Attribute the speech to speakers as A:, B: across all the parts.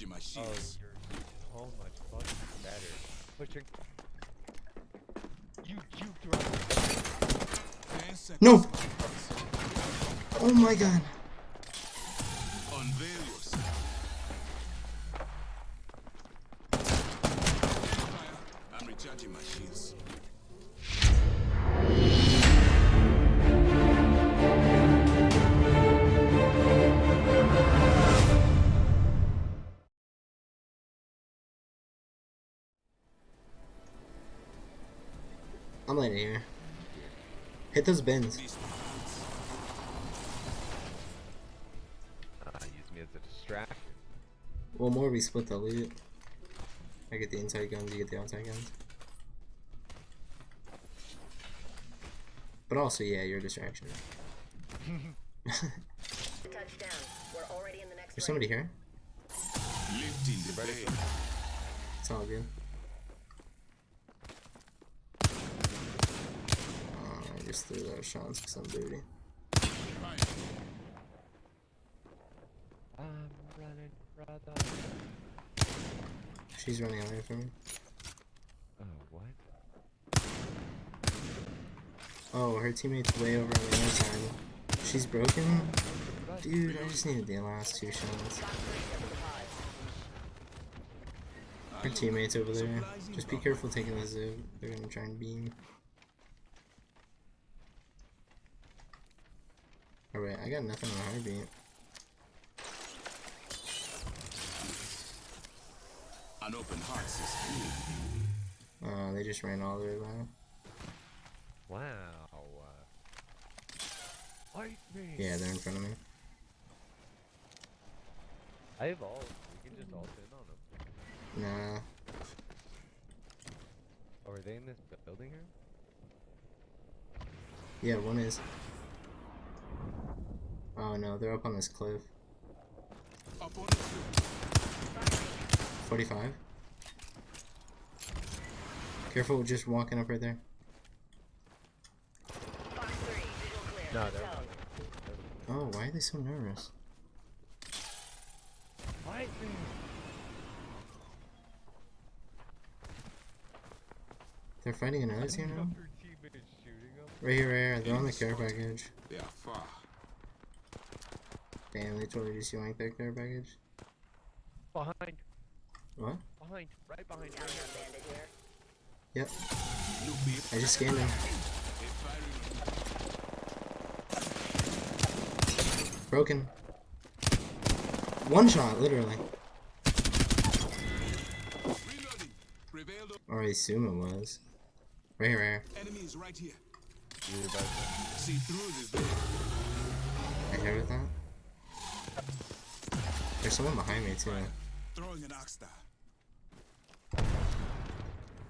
A: I'm
B: Behind.
A: recharging my
B: Oh,
A: shields.
B: you're so much fucking better. Pushing. You juked right.
C: No! Oh my god.
A: I'm
C: landing here. Hit those bins.
A: These
B: Ah, use me as a distraction.
C: Well, more we split the loot. I get the inside guns, you get the outside guns. But also, yeah, you're a distraction.
D: Touchdown. We're already in the next
C: There's somebody here.
A: lifting the veil.
C: It's all good. Oh, I just threw those shots because I'm.
B: I'm running, brother.
C: She's running away from me.
B: Oh, what?
C: Oh, her teammate's way over on the other side. She's broken? Dude, I just needed the last two shots. Her teammate's over there. Just be careful taking the zip. Uh, they're gonna try and beam. Alright, I got nothing on heartbeat.
A: An open heart says
C: Uh, they just ran all the way by.
B: Wow. Fight me.
C: Yeah, they're in front of me.
B: I have all. We can just ult in on them.
C: Nah.
B: Oh, are they in this building here?
C: Yeah, one is. Oh no, they're up on this cliff.
A: up on the field.
C: 45. Careful, just walking up right there.
D: Fox 3, visual clear.
B: No, they're
D: zone.
C: Oh, why are they so nervous?
B: Fight.
C: They're fighting another team now?
B: Your teammate is shooting them.
C: Right here, right here. They're on the care package.
A: They are far.
C: Damn, they totally just yanked their care package.
B: Behind.
C: What?
B: Behind. Right behind.
D: Down
B: Right
D: here,
B: behind.
D: bandit here.
C: Yep. I just scanned him. Broken. One shot, literally.
A: Reloading. Prevailed.
C: Or I assume it was. Right here, right here.
A: Enemy is right here.
B: You're about to-
A: See through this.
C: I heard that. There's someone behind me too.
A: Throwing an ox.
B: I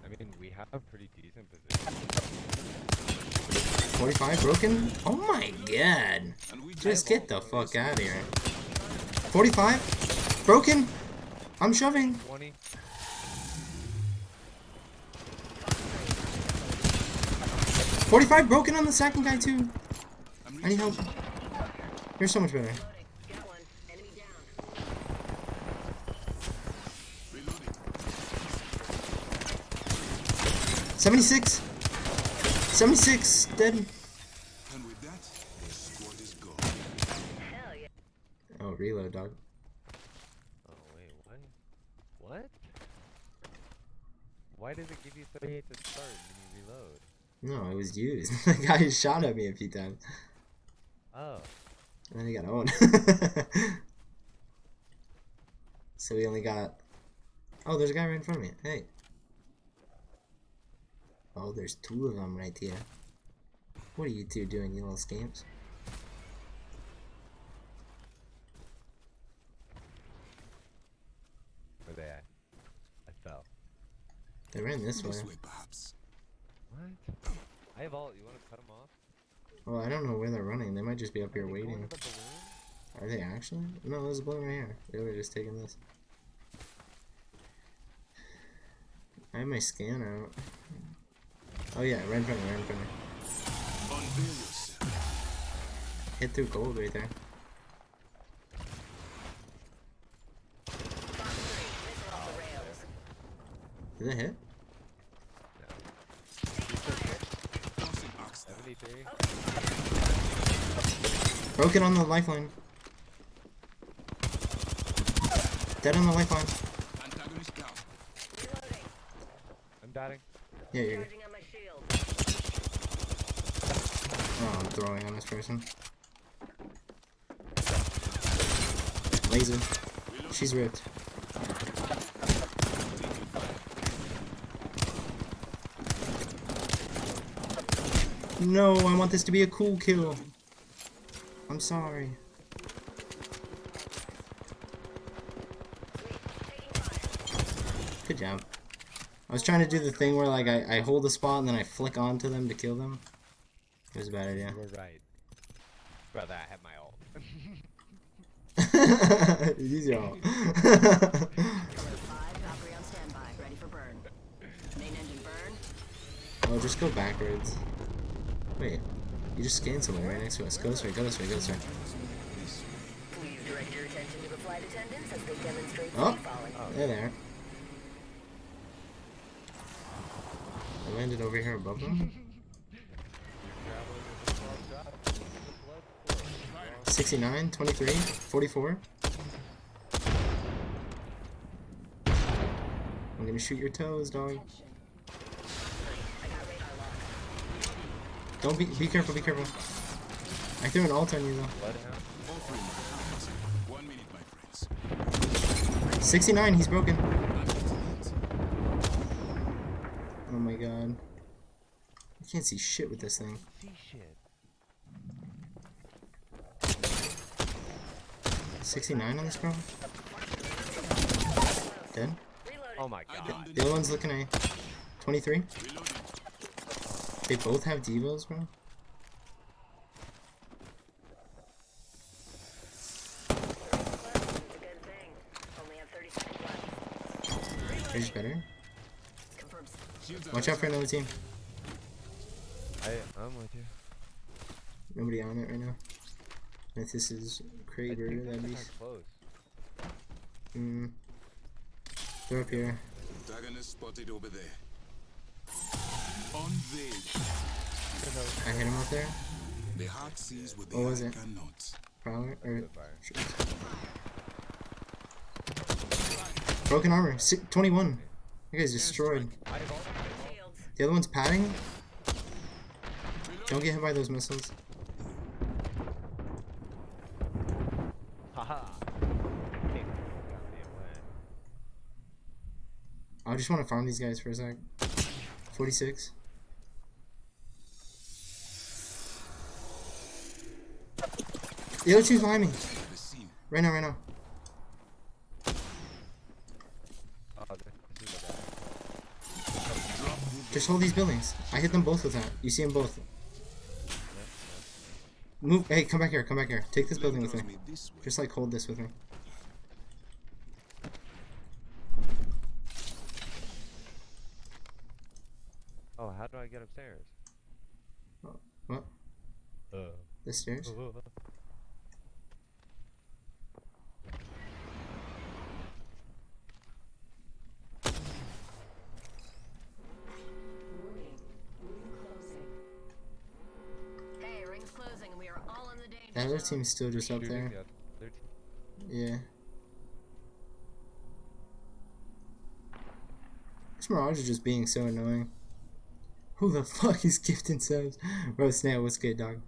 B: mean, we have pretty decent position.
C: 45 broken? Oh my god. Just get the fuck out of here. 45? Broken? I'm shoving.
B: 20.
C: 45 broken on the second guy too. I need help. You're so much better.
D: Got one. Enemy down.
A: reloading.
C: 76. 76. Dead.
A: And with that, the squad is gone.
D: Hell yeah.
C: Oh, reload, dog.
B: Oh, wait, what? What? Why does it give you 38 to start when you reload?
C: No, it was used. the guy shot at me a few times.
B: Oh.
C: And then he got owned. so we only got. Oh, there's a guy right in front of me. Hey. Oh, there's two of them right here. What are you two doing, you little scamps?
B: Where they at? I fell.
C: They ran this way.
A: This way, perhaps.
B: What? I have all. You want to cut them off?
C: Well, I don't know where they're running. They might just be up here
B: Are
C: waiting.
B: the?
C: Are they actually? No, there's a balloon right here. They were just taking this. I have my scan out. Oh yeah, right in front of me, right in front of me. Hit through gold right there.
D: Fox 3, missile off the rails.
C: Did it hit?
A: Tossing arcs there.
B: 73.
C: Broke it on the lifeline. Dead on the lifeline.
A: Antagonist down.
D: Reloading.
B: I'm batting.
C: Yeah, you're.
D: Charging on my shield.
C: Oh, I'm throwing on this person. Laser. She's ripped. No, I want this to be a cool kill. I'm sorry. Good job. I was trying to do the thing where like I, I hold a spot and then I flick onto them to kill them. It was a bad idea.
B: You were right. Brother, I have my ult.
C: Use your ult.
D: Five, Valkyrie on standby, ready for burn. Main engine burn.
C: oh, just go backwards. Wait, you just scanned someone right next to us. Go this way, go this way, go this way.
D: Please direct your attention to the flight attendants as they demonstrate
C: Oh.
D: free.
C: There, there. I landed over here above them. 69, 23, 44. I'm gonna shoot your toes, dog. Don't be be careful, be careful. I threw an ult on you though.
B: Bloodhound.
A: All three marks. One minute, my friends.
C: 69, he's broken. Oh my god. I can't see shit with this thing.
B: See shit.
C: 69 on this girl? Dead?
D: Reloading.
B: Oh my god.
A: downed
C: The other one's looking A. 23? They both have devos, bro?
D: It's a good thing. Only have 30 seconds left.
C: Rage better?
D: Confirms.
A: Shields are
C: Watch out for another team.
B: I, I'm with you.
C: Nobody on it right now. If this is
B: I
C: Kraber,
B: think
C: that'd be.
B: close.
C: Mm. They're up here.
A: Antagonist spotted over there. On the
C: I hit him up there.
A: the heart sees what the
C: was
A: eye
C: it?
A: cannot.
C: Prowler? Or.
B: Fire.
C: Broken armor. Si 21. You guys destroyed.
B: I have ult. I have ult.
D: Shields.
C: The other one's padding. Don't get hit by those missiles.
B: Haha. Can't go goddamn way.
C: I just want to farm these guys for a sec. 46. The other two's behind me. Right now, right now. Just hold these buildings. I hit them both with that. You see them both. Move. Hey, come back here. Come back here. Take this building with me. Just like hold this with me.
B: Oh, how do I get upstairs?
C: What?
B: Uh.
C: The stairs?
D: Hey, ring's closing and we are all in the danger
C: That other team's still just up there.
B: the other team.
C: Yeah. This Mirage is just being so annoying. Who the fuck is gifting subs? Bro, Snail, what's good, dog?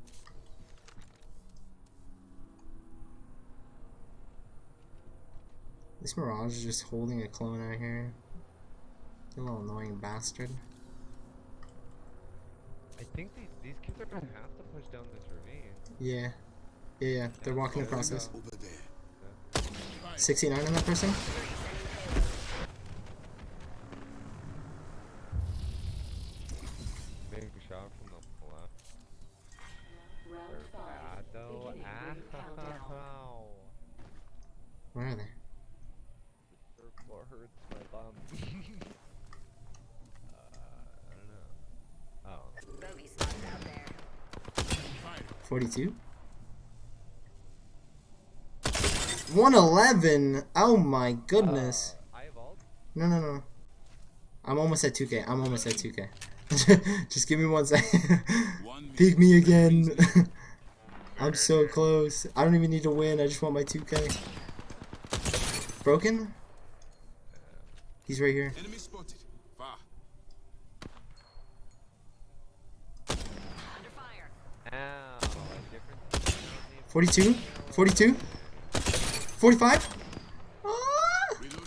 C: This Mirage is just holding a clone out here. You little annoying bastard.
B: I think these, these kids are gonna have to push down this ravine.
C: Yeah. Yeah, yeah. They're walking across
A: this.
C: 69 on that person? 42. 111? Oh my goodness. No, no, no. I'm almost at 2k. I'm almost at 2k. just give me one second. Peek me again. I'm so close. I don't even need to win. I just want my 2k. Broken? He's right here. 42? 42? 45? Ah!
A: Reloading.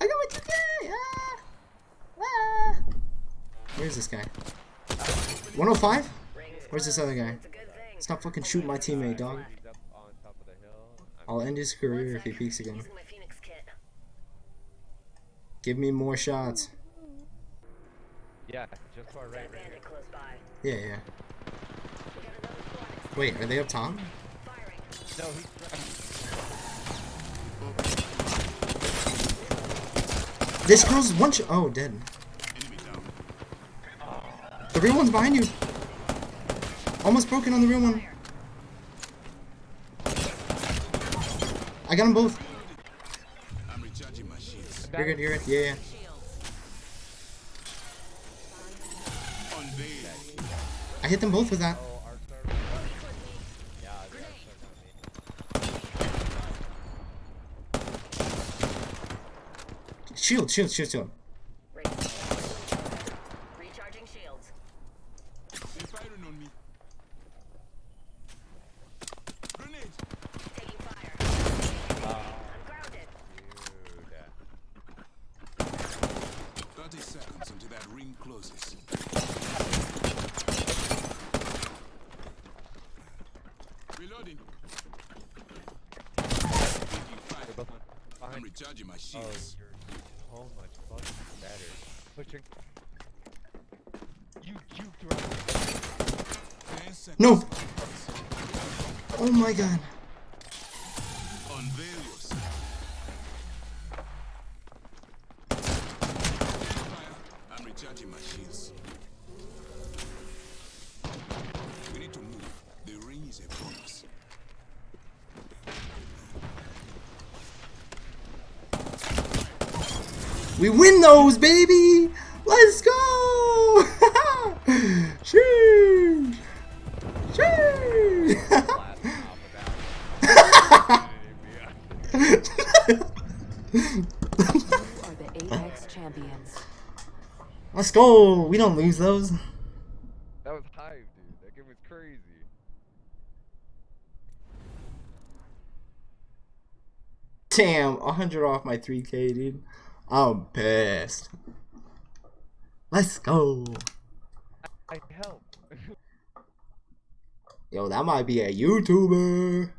C: I got my 2K! Ah! Ah! Where's this guy? 105? Where's this other guy?
D: It's a good thing.
C: Stop fucking shooting my teammate, dog.
B: He's up on top of the hill. I'm
C: I'll end his career if he peeks again.
D: Using my Phoenix kit.
C: Give me more shots.
B: Yeah, just right, right.
C: Yeah, yeah.
D: We got another squad next
C: Wait, are they up top?
B: No.
C: This girl's one sh- Oh, dead. The real one's behind you. Almost broken on the real one. I got them both.
A: I'm recharging my.
C: You're good, you're good. Yeah, yeah. I hit them both with that.
B: Oh, arc star. Yeah, the arc star's on me.
C: Shield, shield, shield, shield.
D: Recharging shields.
A: They're firing on me. Grenade.
D: Taking fire. I'm grounded.
B: dude.
A: 30 seconds until that ring closes. Reloading. Taking fire.
B: They're both on.
A: I'm recharging my
B: Oh,
A: shields.
B: you're so much fucking better. Pushing. You juked.
C: No. Oh my god. We win those, baby! Let's go! Sheesh! Sheesh!
B: Blast off
E: are the Apex champions.
C: Let's go! We don't lose those.
B: That was Hive, dude. That game was crazy.
C: Damn, 100 off my 3k, dude. I'm pissed. Let's go.
B: I helped.
C: Yo, that might be a YouTuber.